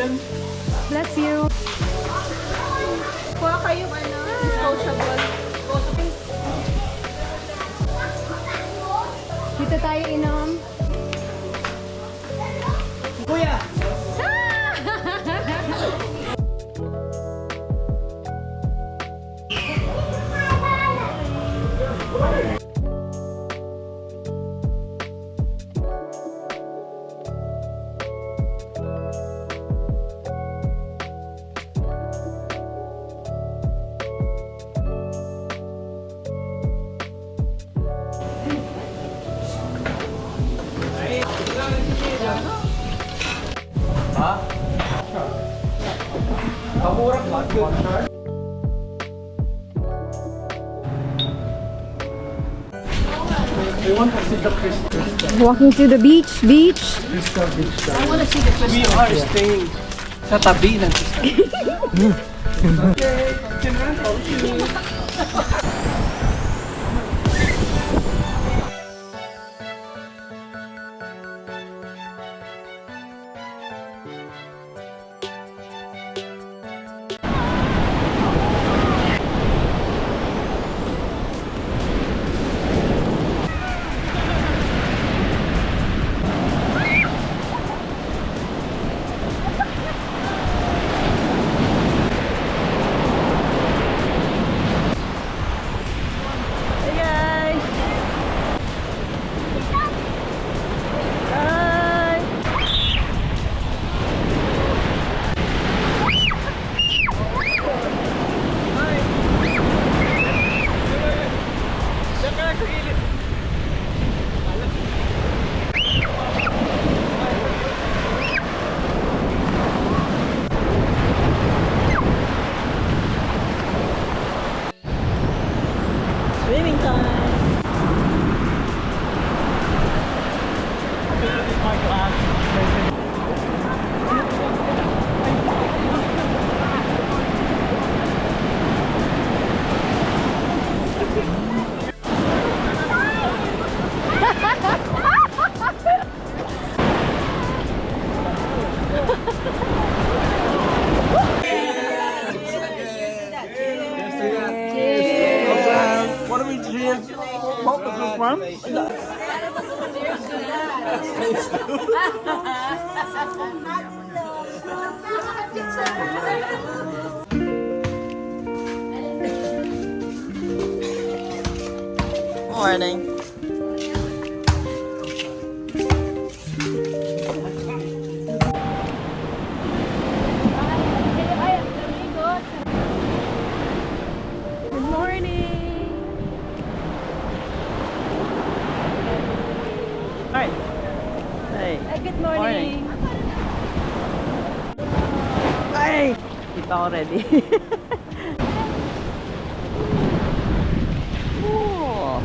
Bless you. Kuha kayong ano, disposable. Dito tayo inom. Kuya! I want to see the crystal, Walking to the beach, beach. crystal beach. We are staying sa tabi ng Hey Morning. Good morning. Ay! Kita ko ready. oh.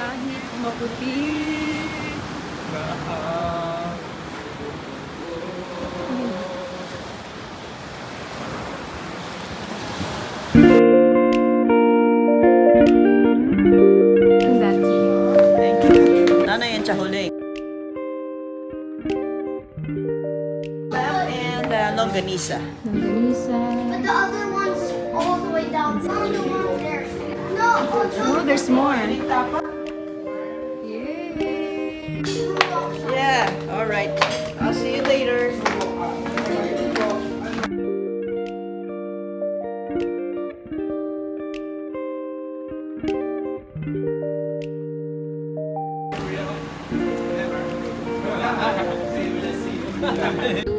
Kahit maputi lahat Ano yung chahuli? Longanisa. Longanisa. But the other one's all the way down. The one there. Oh, no, oh, there's more. Yeah. Yeah, all right. I'll see you later. Never.